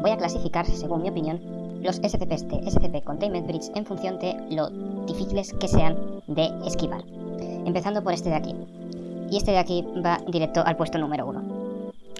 voy a clasificar, según mi opinión, los SCPs de SCP Containment Bridge en función de lo difíciles que sean de esquivar. Empezando por este de aquí. Y este de aquí va directo al puesto número 1.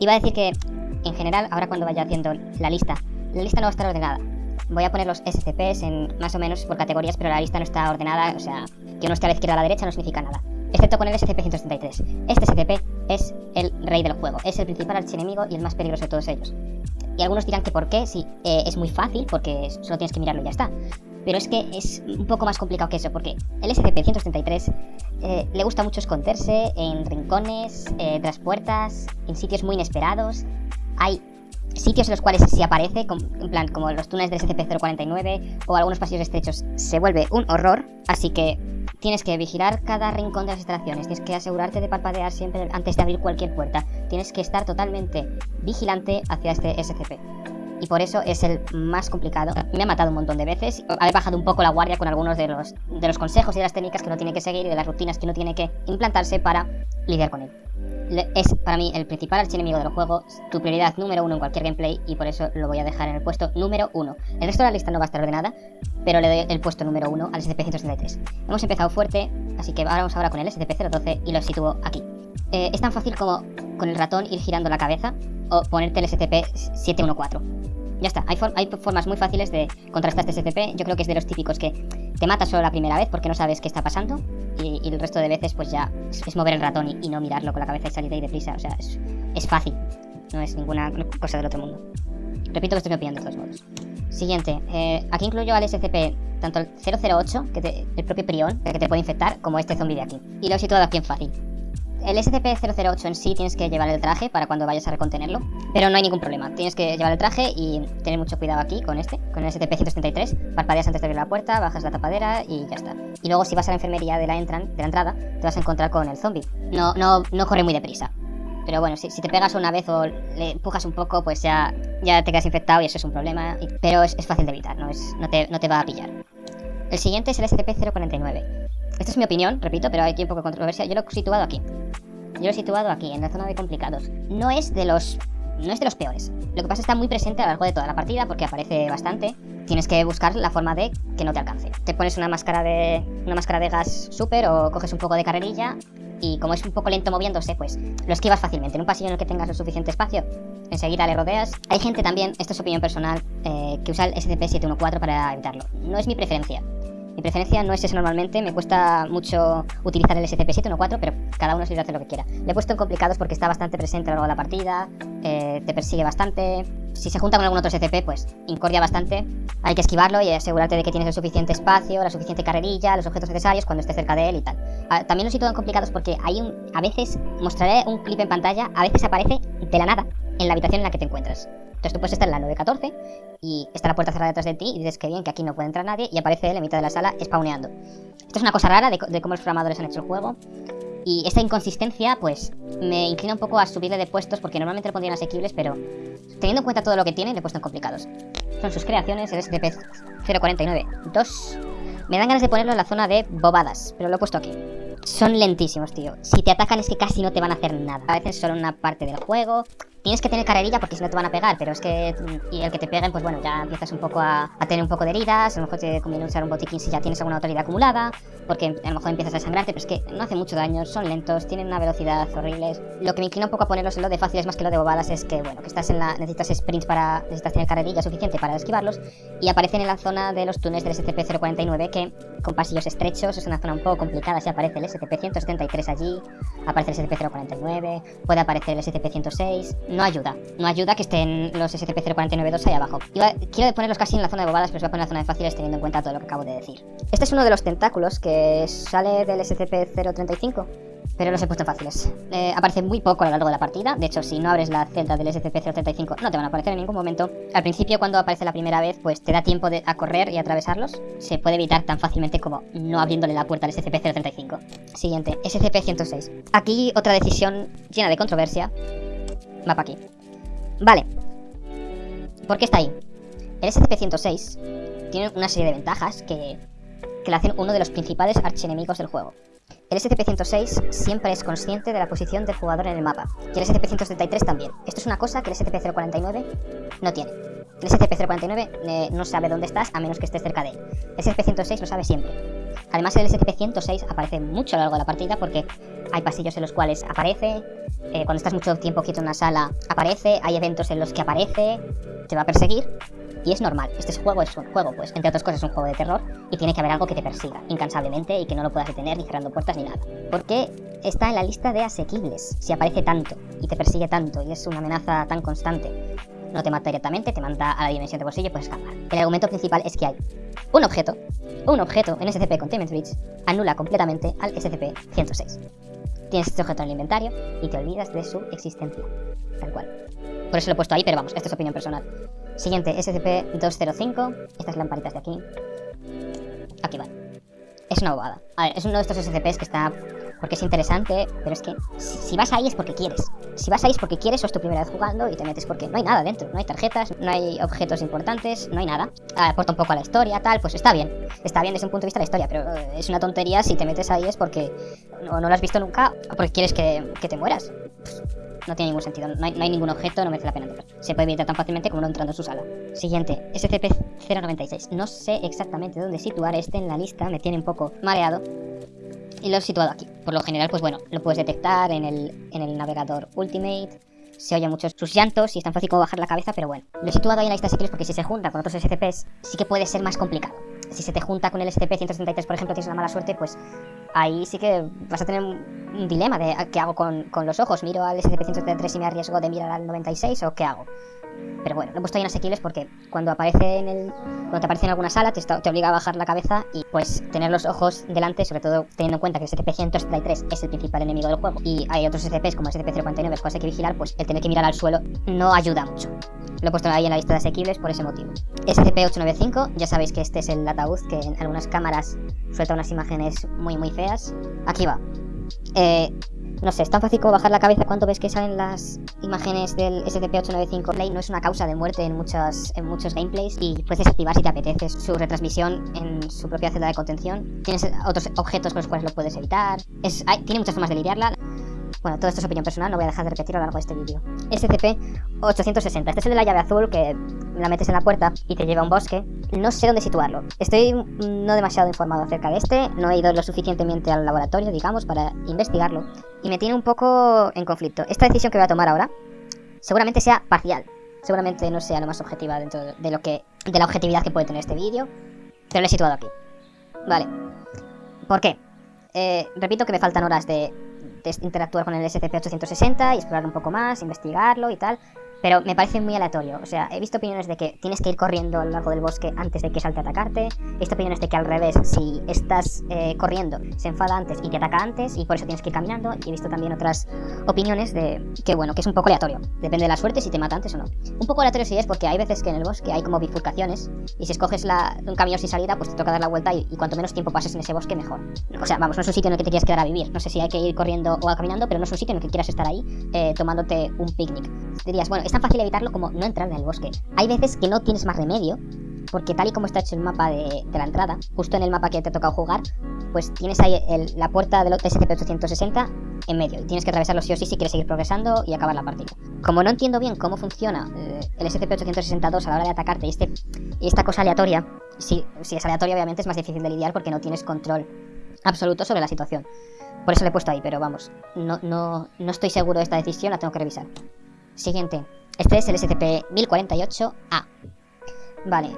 Iba a decir que, en general, ahora cuando vaya haciendo la lista, la lista no va a estar ordenada. Voy a poner los SCPs en más o menos por categorías, pero la lista no está ordenada, o sea, que uno esté a la izquierda o a la derecha no significa nada. Excepto con el SCP-133. Este SCP es el rey del juego, es el principal archienemigo y el más peligroso de todos ellos. Y algunos dirán que por qué, sí, eh, es muy fácil, porque solo tienes que mirarlo y ya está. Pero es que es un poco más complicado que eso, porque el SCP-133 eh, le gusta mucho esconderse en rincones, eh, tras puertas, en sitios muy inesperados. Hay sitios en los cuales si aparece, en plan como los túneles del SCP-049 o algunos pasillos estrechos, se vuelve un horror, así que tienes que vigilar cada rincón de las instalaciones, tienes que asegurarte de parpadear siempre antes de abrir cualquier puerta, tienes que estar totalmente vigilante hacia este SCP. Y por eso es el más complicado. Me ha matado un montón de veces. He bajado un poco la guardia con algunos de los, de los consejos y de las técnicas que uno tiene que seguir y de las rutinas que uno tiene que implantarse para lidiar con él es para mí el principal archienemigo del juego, tu prioridad número uno en cualquier gameplay y por eso lo voy a dejar en el puesto número uno. El resto de la lista no va a estar ordenada, pero le doy el puesto número uno al SCP-163. Hemos empezado fuerte, así que vamos ahora con el SCP-012 y lo sitúo aquí. Eh, es tan fácil como con el ratón ir girando la cabeza o ponerte el SCP-714. Ya está, hay, hay, formas muy fáciles de contrastar este SCP, yo creo que es de los típicos que te mata solo la primera vez porque no sabes qué está pasando y, el resto de veces pues ya es, mover el ratón y, no mirarlo con la cabeza y salir de ahí deprisa. O sea, es, fácil. No es ninguna cosa del otro mundo. Repito que estoy opinión de todos modos. Siguiente. Eh, aquí incluyo al SCP tanto el 008, que el propio prión, que te puede infectar, como este zombie de aquí. Y lo he situado aquí en fácil. El SCP-008 en sí tienes que llevar el traje para cuando vayas a recontenerlo, pero no hay ningún problema. Tienes que llevar el traje y tener mucho cuidado aquí con este, con el SCP-133. Parpadeas antes de abrir la puerta, bajas la tapadera y ya está. Y luego si vas a la enfermería de la, entran, de la entrada, te vas a encontrar con el zombie. No, no, no corre muy deprisa. Pero bueno, si, te pegas una vez o le empujas un poco, pues ya, ya te quedas infectado y eso es un problema. pero es, fácil de evitar, no, es, no, te, no te va a pillar. El siguiente es el SCP-049. Esta es mi opinión, repito, pero hay aquí un poco de controversia. Yo lo he situado aquí. Yo lo he situado aquí, en la zona de complicados. No es de los... No es de los peores. Lo que pasa es que está muy presente a lo largo de toda la partida porque aparece bastante. Tienes que buscar la forma de que no te alcance. Te pones una máscara de una máscara de gas super o coges un poco de carrerilla y como es un poco lento moviéndose, pues lo esquivas fácilmente. En un pasillo en el que tengas lo suficiente espacio, enseguida le rodeas. Hay gente también, esto es opinión personal, eh, que usa el SCP-714 para evitarlo. No es mi preferencia. Mi preferencia no es eso normalmente, me cuesta mucho utilizar el SCP-714, pero cada uno se hacer lo que quiera. Le he puesto en complicados porque está bastante presente a lo largo de la partida, eh, te persigue bastante. Si se junta con algún otro SCP, pues incordia bastante. Hay que esquivarlo y asegurarte de que tienes el suficiente espacio, la suficiente carrerilla, los objetos necesarios cuando estés cerca de él y tal. Ah, también lo situado en complicados porque hay un... A veces, mostraré un clip en pantalla, a veces aparece de la nada en la habitación en la que te encuentras. Entonces tú puedes estar en la 914 y está la puerta cerrada detrás de ti y dices que bien, que aquí no puede entrar nadie y aparece él en mitad de la sala spawneando. Esto es una cosa rara de, cómo los programadores han hecho el juego. Y esta inconsistencia, pues, me inclina un poco a subirle de puestos porque normalmente lo pondrían asequibles, pero teniendo en cuenta todo lo que tiene, le he puesto en complicados. Son sus creaciones, el SCP-049. 2. Me dan ganas de ponerlo en la zona de bobadas, pero lo he puesto aquí. Son lentísimos, tío. Si te atacan es que casi no te van a hacer nada. A veces solo una parte del juego. Tienes que tener carrerilla porque si no te van a pegar, pero es que... Y el que te peguen, pues bueno, ya empiezas un poco a, tener un poco de heridas, a lo mejor te conviene usar un botiquín si ya tienes alguna autoridad acumulada, porque a lo mejor empiezas a sangrarte, pero es que no hace mucho daño, son lentos, tienen una velocidad horrible. Lo que me inclina un poco a ponerlos en lo de fáciles más que lo de bobadas es que, bueno, que estás en la... necesitas sprints para... necesitas tener carrerilla suficiente para esquivarlos, y aparecen en la zona de los túneles del SCP-049 que, con pasillos estrechos, es una zona un poco complicada, si aparece el SCP-173 allí, aparece el SCP-049, puede aparecer el SCP-106, no ayuda, no ayuda que estén los SCP-049-2 ahí abajo. quiero ponerlos casi en la zona de bobadas, pero os voy a poner en la zona de fáciles teniendo en cuenta todo lo que acabo de decir. Este es uno de los tentáculos que sale del SCP-035 pero los he puesto fáciles. Eh, aparece muy poco a lo largo de la partida, de hecho si no abres la celda del SCP-035 no te van a aparecer en ningún momento. Al principio cuando aparece la primera vez pues te da tiempo de, a correr y atravesarlos, se puede evitar tan fácilmente como no abriéndole la puerta al SCP-035. Siguiente, SCP-106. Aquí otra decisión llena de controversia, va para aquí. Vale, ¿por qué está ahí? El SCP-106 tiene una serie de ventajas que, que le hacen uno de los principales archienemigos del juego. El SCP-106 siempre es consciente de la posición del jugador en el mapa, y el SCP-133 también. Esto es una cosa que el SCP-049 no tiene. El SCP-049 eh, no sabe dónde estás a menos que estés cerca de él. El SCP-106 lo sabe siempre. Además, el SCP-106 aparece mucho a lo largo de la partida porque hay pasillos en los cuales aparece, eh, cuando estás mucho tiempo quieto en una sala aparece, hay eventos en los que aparece, te va a perseguir y es normal. Este juego es un juego, pues, entre otras cosas, es un juego de terror y tiene que haber algo que te persiga incansablemente y que no lo puedas detener ni cerrando puertas ni nada. Porque está en la lista de asequibles si aparece tanto y te persigue tanto y es una amenaza tan constante. No te mata directamente, te manda a la dimensión de bolsillo y puedes escapar. El argumento principal es que hay un objeto, un objeto en SCP Containment Breach anula completamente al SCP-106. Tienes este objeto en el inventario y te olvidas de su existencia. Tal cual. Por eso lo he puesto ahí, pero vamos, esto es opinión personal. Siguiente, SCP-205. Estas lamparitas de aquí. Aquí van. Es una bobada. A ver, es uno de estos SCPs que está... Porque es interesante, pero es que si, vas ahí es porque quieres. Si vas ahí es porque quieres o es tu primera vez jugando y te metes porque no hay nada dentro. No hay tarjetas, no hay objetos importantes, no hay nada. Aporta un poco a la historia, tal, pues está bien. Está bien desde un punto de vista de la historia, pero eh, es una tontería si te metes ahí es porque no, no lo has visto nunca o porque quieres que, que te mueras. No tiene ningún sentido, no hay, ningún objeto, no merece la pena entrar. Se puede evitar tan fácilmente como no entrando en su sala. Siguiente, SCP-096. No sé exactamente dónde situar este en la lista, me tiene un poco mareado. Y lo he situado aquí. Por lo general, pues bueno, lo puedes detectar en el, en el navegador Ultimate. Se oye mucho sus llantos y es tan fácil como bajar la cabeza, pero bueno. Lo he situado ahí en la lista de porque si se junta con otros SCPs, sí que puede ser más complicado. Si se te junta con el SCP-133, por ejemplo, tienes la mala suerte, pues ahí sí que vas a tener un dilema de qué hago con, con los ojos. ¿Miro al SCP-133 y me arriesgo de mirar al 96 o qué hago? Pero bueno, lo he puesto ahí en asequibles porque cuando aparece en el. Cuando te aparece en alguna sala, te, te, obliga a bajar la cabeza y pues tener los ojos delante, sobre todo teniendo en cuenta que el SCP-133 es el principal enemigo del juego y hay otros SCPs como el SCP-049 los cuales hay que vigilar, pues el tener que mirar al suelo no ayuda mucho. Lo he puesto ahí en la lista de asequibles por ese motivo. SCP-895, ya sabéis que este es el ataúd que en algunas cámaras suelta unas imágenes muy muy feas. Aquí va. Eh, no sé, es tan fácil como bajar la cabeza cuando ves que salen las imágenes del SCP-895 Play. No es una causa de muerte en, muchas, en muchos gameplays y puedes desactivar si te apetece su retransmisión en su propia celda de contención. Tienes otros objetos con los cuales lo puedes evitar. Es, tiene muchas formas de lidiarla. Bueno, todo esto es opinión personal, no voy a dejar de repetirlo a lo largo de este vídeo. SCP-860. Este es el de la llave azul que la metes en la puerta y te lleva a un bosque. No sé dónde situarlo. Estoy no demasiado informado acerca de este. No he ido lo suficientemente al laboratorio, digamos, para investigarlo. Y me tiene un poco en conflicto. Esta decisión que voy a tomar ahora seguramente sea parcial. Seguramente no sea lo más objetiva dentro de lo que de la objetividad que puede tener este vídeo. Pero lo he situado aquí. Vale. ¿Por qué? Eh, repito que me faltan horas de interactuar con el SCP-860 y explorar un poco más, investigarlo y tal. Pero me parece muy aleatorio. O sea, he visto opiniones de que tienes que ir corriendo a lo del bosque antes de que salte a atacarte. He visto opiniones de que al revés, si estás eh, corriendo, se enfada antes y te ataca antes y por eso tienes que ir caminando. He visto también otras opiniones de que, bueno, que es un poco aleatorio. Depende de la suerte si te mata antes o no. Un poco aleatorio sí es porque hay veces que en el bosque hay como bifurcaciones y si escoges un camino sin salida, pues te toca dar la vuelta y, cuanto menos tiempo pases en ese bosque, mejor. O sea, vamos, no es un sitio en el que te quieras quedar a vivir. No sé si hay que ir corriendo o caminando, pero no es un sitio en el que quieras estar ahí eh, tomándote un picnic. Dirías, bueno, es tan fácil evitarlo como no entrar en el bosque. Hay veces que no tienes más remedio, porque tal y como está hecho el mapa de, la entrada, justo en el mapa que te ha tocado jugar, pues tienes ahí la puerta del SCP-860 en medio, y tienes que atravesarlo sí o sí si quieres seguir progresando y acabar la partida. Como no entiendo bien cómo funciona eh, el SCP-862 a la hora de atacarte y, este, y esta cosa aleatoria, si, si es aleatoria obviamente es más difícil de lidiar porque no tienes control absoluto sobre la situación. Por eso le he puesto ahí, pero vamos, no, no, no estoy seguro de esta decisión, la tengo que revisar. Siguiente. Este es el SCP-1048-A. Vale.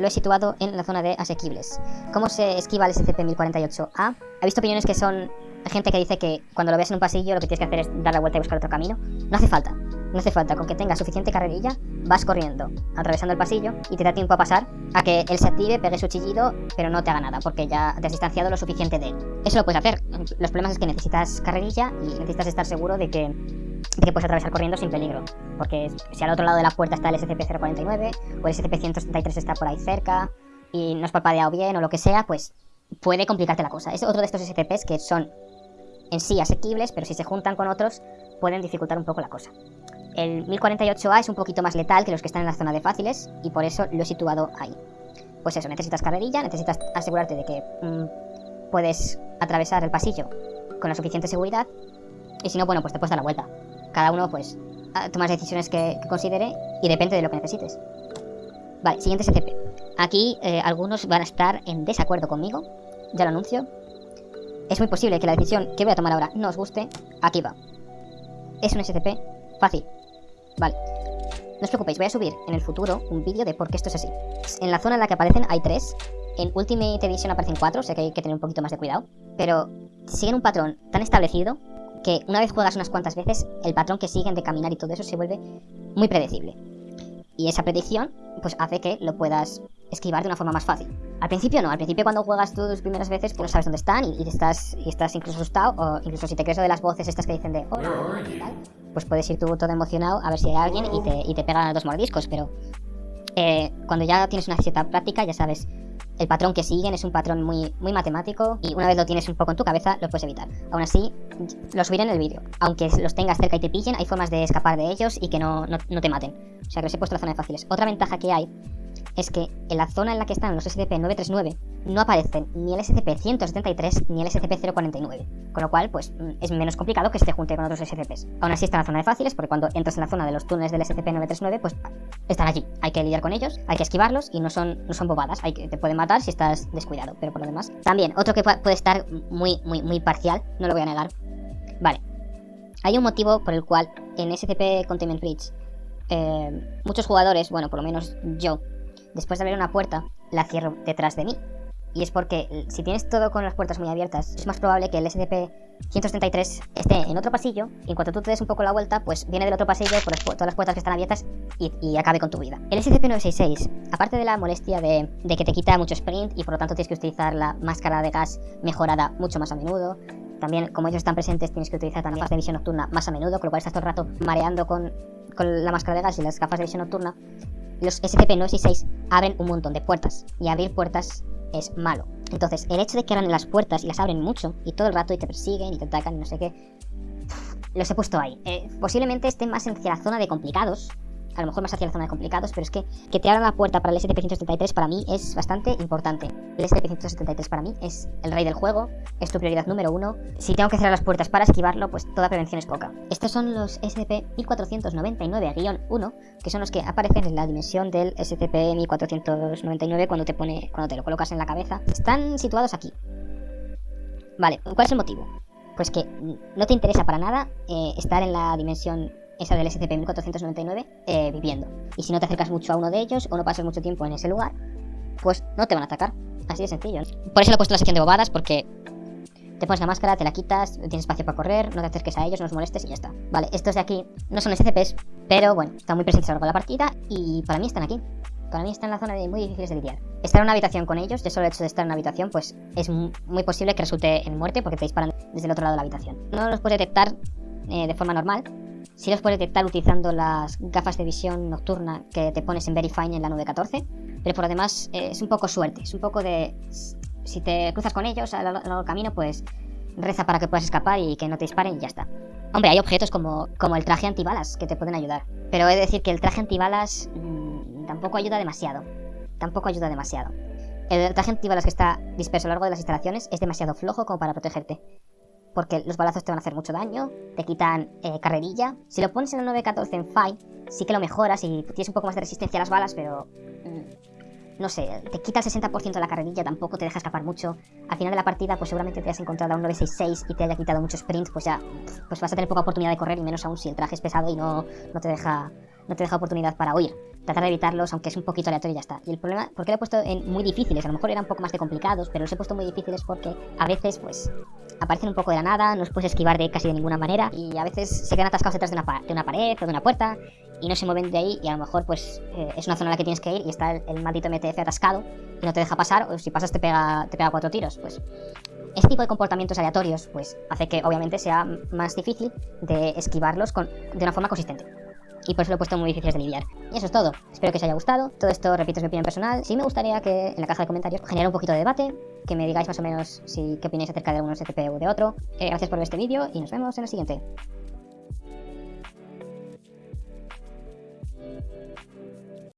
Lo he situado en la zona de asequibles. ¿Cómo se esquiva el SCP-1048-A? He visto opiniones que son gente que dice que cuando lo ves en un pasillo lo que tienes que hacer es dar la vuelta y buscar otro camino. No hace falta. No hace falta. Con que tengas suficiente carrerilla, vas corriendo, atravesando el pasillo y te da tiempo a pasar a que él se active, pegue su chillido, pero no te haga nada, porque ya te has distanciado lo suficiente de él. Eso lo puedes hacer. Los problemas es que necesitas carrerilla y necesitas estar seguro de que que puedes atravesar corriendo sin peligro. Porque si al otro lado de la puerta está el SCP-049 o el SCP-133 está por ahí cerca y no has palpadeado bien o lo que sea, pues puede complicarte la cosa. Es otro de estos SCPs que son en sí asequibles, pero si se juntan con otros pueden dificultar un poco la cosa. El 1048A es un poquito más letal que los que están en la zona de fáciles y por eso lo he situado ahí. Pues eso, necesitas carrerilla, necesitas asegurarte de que mm, puedes atravesar el pasillo con la suficiente seguridad y si no, bueno, pues te puedes dar la vuelta cada uno pues toma las decisiones que, que considere y depende de lo que necesites. Vale, siguiente SCP. Aquí eh, algunos van a estar en desacuerdo conmigo, ya lo anuncio. Es muy posible que la decisión que voy a tomar ahora no os guste. Aquí va. Es un SCP fácil. Vale. No os preocupéis, voy a subir en el futuro un vídeo de por qué esto es así. En la zona en la que aparecen hay tres. En Ultimate Edition aparecen cuatro, o sea que hay que tener un poquito más de cuidado. Pero siguen un patrón tan establecido que una vez juegas unas cuantas veces, el patrón que siguen de caminar y todo eso se vuelve muy predecible. Y esa predicción, pues hace que lo puedas esquivar de una forma más fácil. Al principio no, al principio cuando juegas tus primeras veces, pues no sabes dónde están y, estás, y estás incluso asustado, o incluso si te crees de las voces estas que dicen de hola, y tal, pues puedes ir tú todo emocionado a ver si hay alguien y te, y te pegan dos mordiscos, pero eh, cuando ya tienes una cierta práctica ya sabes el patrón que siguen es un patrón muy, muy matemático y una vez lo tienes un poco en tu cabeza lo puedes evitar. Aún así, lo subiré en el vídeo. Aunque los tengas cerca y te pillen, hay formas de escapar de ellos y que no, no, te maten. O sea que os he puesto la zona de fáciles. Otra ventaja que hay es que en la zona en la que están los SCP-939 no aparecen ni el SCP-173 ni el SCP-049, con lo cual pues mm, es menos complicado que se junte con otros SCPs. Aún así está en la zona de fáciles porque cuando entras en la zona de los túneles del SCP-939 pues están allí, hay que lidiar con ellos, hay que esquivarlos y no son, no son bobadas, hay que, te pueden matar si estás descuidado, pero por lo demás. También, otro que puede estar muy, muy, muy parcial, no lo voy a negar. Vale, hay un motivo por el cual en SCP Containment Breach eh, muchos jugadores, bueno, por lo menos yo, después de abrir una puerta, la cierro detrás de mí. Y es porque eh, si tienes todo con las puertas muy abiertas, es más probable que el SCP-133 esté en otro pasillo y en cuanto tú te des un poco la vuelta, pues viene del otro pasillo por todas las puertas que están abiertas y, acabe con tu vida. El SCP-966, aparte de la molestia de, que te quita mucho sprint y por lo tanto tienes que utilizar la máscara de gas mejorada mucho más a menudo, también como ellos están presentes tienes que utilizar también gafas de visión nocturna más a menudo, con lo cual estás todo el rato mareando con, con la máscara de gas y las gafas de visión nocturna los SCP-966 abren un montón de puertas, y abrir puertas es malo. Entonces, el hecho de que abran las puertas y las abren mucho, y todo el rato y te persiguen y te atacan y no sé qué, los he puesto ahí. Eh, posiblemente estén más en la zona de complicados, a lo mejor más hacia la zona de complicados, pero es que que te abran la puerta para el SCP-173 para mí es bastante importante. El SCP-173 para mí es el rey del juego, es tu prioridad número uno. Si tengo que cerrar las puertas para esquivarlo, pues toda prevención es poca. Estos son los SCP-1499-1, que son los que aparecen en la dimensión del SCP-1499 cuando te, pone, cuando te lo colocas en la cabeza. Están situados aquí. Vale, ¿cuál es el motivo? Pues que no te interesa para nada eh, estar en la dimensión esa del SCP-1499, eh, viviendo. Y si no te acercas mucho a uno de ellos o no pasas mucho tiempo en ese lugar, pues no te van a atacar. Así de sencillo. Por eso lo he puesto en la sección de bobadas, porque te pones la máscara, te la quitas, tienes espacio para correr, no te acerques a ellos, no los molestes y ya está. Vale, estos de aquí no son SCPs, pero bueno, están muy presentes a lo la partida y para mí están aquí. Para mí están en la zona de muy difíciles de lidiar. Estar en una habitación con ellos, de solo el hecho de estar en una habitación, pues es muy posible que resulte en muerte porque te disparan desde el otro lado de la habitación. No los puedes detectar eh, de forma normal, si los puedes detectar utilizando las gafas de visión nocturna que te pones en Verifine en la 914, pero por lo demás eh, es un poco suerte, es un poco de... Si te cruzas con ellos a lo largo del camino, pues reza para que puedas escapar y que no te disparen y ya está. Hombre, hay objetos como, como el traje antibalas que te pueden ayudar, pero he de decir que el traje antibalas mmm, tampoco ayuda demasiado. Tampoco ayuda demasiado. El traje antibalas que está disperso a lo largo de las instalaciones es demasiado flojo como para protegerte porque los balazos te van a hacer mucho daño, te quitan eh, carrerilla. Si lo pones en el 914 en Fight, sí que lo mejoras y tienes un poco más de resistencia a las balas, pero... Mm, no sé, te quita el 60% de la carrerilla, tampoco te deja escapar mucho. Al final de la partida, pues seguramente te has encontrado a un 966 y te haya quitado mucho sprint, pues ya pues vas a tener poca oportunidad de correr y menos aún si el traje es pesado y no, no te deja no te deja oportunidad para huir. Tratar de evitarlos, aunque es un poquito aleatorio y ya está. Y el problema, ¿por qué lo he puesto en muy difíciles? A lo mejor eran un poco más de complicados, pero los he puesto muy difíciles porque a veces, pues, aparecen un poco de la nada, no los puedes esquivar de casi de ninguna manera y a veces se quedan atascados detrás de una, de una pared o de una puerta y no se mueven de ahí y a lo mejor pues eh, es una zona a la que tienes que ir y está el, maldito MTF atascado y no te deja pasar o si pasas te pega, te pega cuatro tiros, pues este tipo de comportamientos aleatorios pues hace que obviamente sea más difícil de esquivarlos con, de una forma consistente y por eso lo he puesto muy difícil de lidiar. Y eso es todo. Espero que os haya gustado. Todo esto, repito, es mi opinión personal. Sí me gustaría que en la caja de comentarios generara un poquito de debate, que me digáis más o menos si, qué opináis acerca de algunos SCP u de otro. Eh, gracias por ver este vídeo y nos vemos en el siguiente.